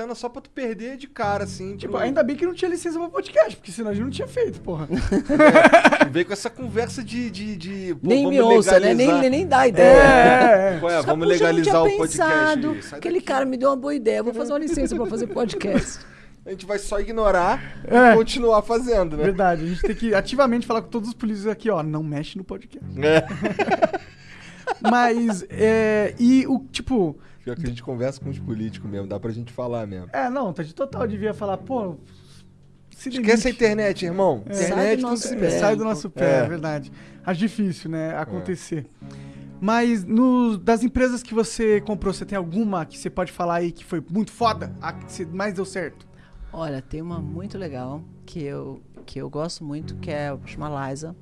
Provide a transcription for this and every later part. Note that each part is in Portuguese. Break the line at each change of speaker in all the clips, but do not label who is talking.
cena só pra tu perder de cara, assim.
Tipo,
pro-
ainda bem que não tinha licença pra podcast, porque senão a gente não tinha feito, porra.
Veio com essa conversa de. de, de pô,
Nem me ouça, né? Nem,
legalizar.
nem dá ideia.
É, é.
Qual é? Vamos
"Puxa, eu não
legalizar o podcast.
pensado.
Sai
Aquele cara me deu uma boa ideia. Vou fazer uma licença pra fazer podcast.
A gente vai só ignorar
É.
e continuar fazendo, né?
Verdade, a gente tem que ativamente falar com todos os polícias aqui, ó, não mexe no podcast.
É.
Mas, é, e o, tipo,
Pior que a gente conversa com os políticos mesmo, dá pra gente falar mesmo.
é, não, tá de total, devia falar, pô,
Esquece a internet, irmão.
É.
Sai
Internet
nosso
se
pé.
Sai do nosso pé, é,
É.
verdade. Acho difícil, né, acontecer. Mas no, das empresas que você comprou, você tem alguma que você pode falar aí que foi muito foda? A que mais deu certo?
Olha, tem uma muito legal que eu, que eu gosto muito, que é chama Liza,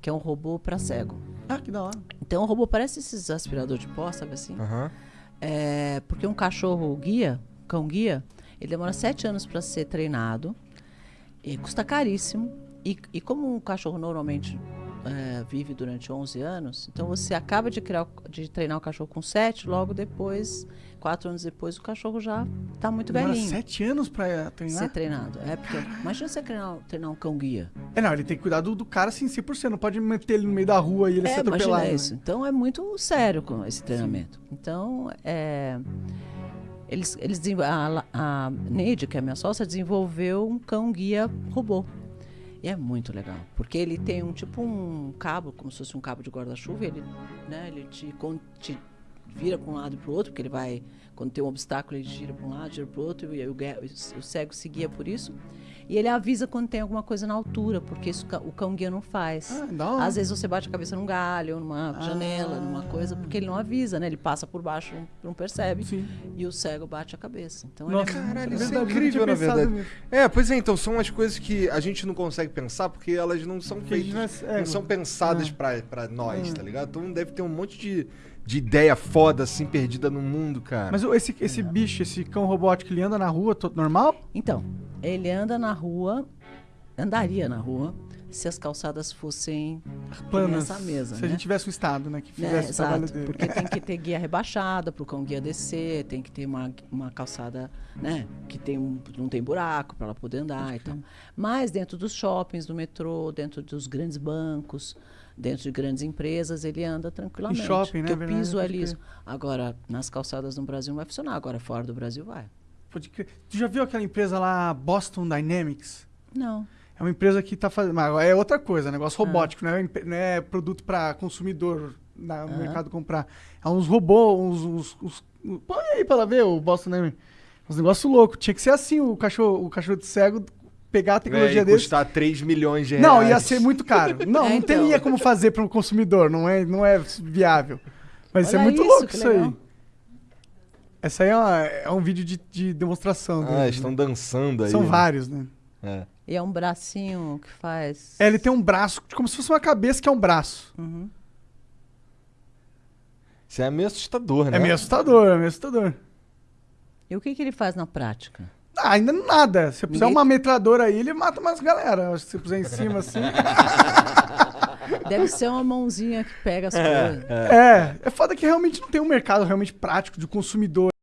que é um robô pra cego.
Ah, que da hora.
Então o robô parece esses aspirador de pó, sabe assim?
Aham.
É, porque um cachorro guia, cão guia, ele demora sete anos para ser treinado custa caríssimo. E, e como um cachorro normalmente é, vive durante 11 anos, então você acaba de, criar, de treinar o cachorro com 7, logo depois, quatro anos depois, o cachorro já está muito
Demora
velhinho.
sete anos pra treinar?
Ser treinado. É porque, imagina você treinar, treinar um cão guia.
É, não, ele tem que cuidar do, do cara assim, 100%. Não pode meter ele no meio da rua e ele ser
É,
atropelado.
imagina
né?
isso. Então é muito sério com esse treinamento. Então, é, eles, eles a, a Neide, que é a minha sócia, desenvolveu um cão guia robô. E é muito legal, porque ele tem um tipo um cabo, como se fosse um cabo de guarda-chuva, ele, né, ele te, te vira para um lado e para o outro, porque ele vai, quando tem um obstáculo, ele gira para um lado, gira para o outro, e o, o cego se guia por isso. E ele avisa quando tem alguma coisa na altura, porque isso o cão guia não faz.
Ah, hora.
Às vezes você bate a cabeça num galho, numa janela, numa coisa, porque ele não avisa, né? Ele passa por baixo, não, não percebe.
Sim.
E o cego bate a cabeça. Então
Nossa,
ele é
Caralho, isso é incrível, na verdade. É, pois é, então são as coisas que a gente não consegue pensar porque elas não são
Que a gente
feitas.
não é- é,
não são pensadas
é.
pra, pra nós,
É.
tá ligado? Então deve ter um monte de, de ideia foda, assim, perdida no mundo, cara.
Mas esse, esse bicho, esse cão robótico, ele anda na rua todo normal?
Então, ele anda na rua, andaria na rua, se as calçadas fossem
Planas.
nessa mesa,
Se
né?
a gente tivesse um estado, né, que
Né,
fizesse o trabalho
exato, porque tem que ter guia rebaixada para o cão guia descer, tem que ter uma, uma calçada, né, que tem um, não tem buraco para ela poder andar e tal. Mas dentro dos shoppings, do metrô, dentro dos grandes bancos, dentro de grandes empresas, ele anda tranquilamente.
Em shopping, né,
Porque o piso é liso. Agora, nas calçadas no Brasil não vai funcionar, agora fora do Brasil vai.
Pode crer. Tu já viu aquela empresa lá, Boston Dynamics?
Não.
É uma empresa que tá fazendo. Mas é outra coisa, negócio
Ah.
robótico, não, é, não é produto pra consumidor na- no mercado comprar. É uns robôs, uns. uns, uns- põe aí pra ela ver o Boston Dynamics. Uns negócios loucos. Tinha que ser assim, o cachorro, o cachorro de cego pegar a tecnologia
é, e
desse.
custar 3 milhões de reais.
Não, ia ser muito caro. Não,
É,
não
então.
teria como fazer para um consumidor, não é, não é viável. Mas isso é muito
isso,
louco isso
legal.
aí. Essa aí é, uma- é um vídeo de, de demonstração.
Ah,
deles,
estão
né?
dançando aí.
São
né?
vários, né?
É.
E é um bracinho que faz.
É, ele tem um braço, como se fosse uma cabeça que é um braço.
Uhum.
Isso é meio assustador, né?
É meio assustador, é meio assustador.
E o que, que ele faz na prática?
Ah, ainda nada. Se eu puser
Ninguém-
uma metralhadora aí, ele mata umas galera. Acho que se puser em cima assim.
Deve ser uma mãozinha que pega as coisas.
é, é foda que realmente não tem um mercado realmente prático de consumidor.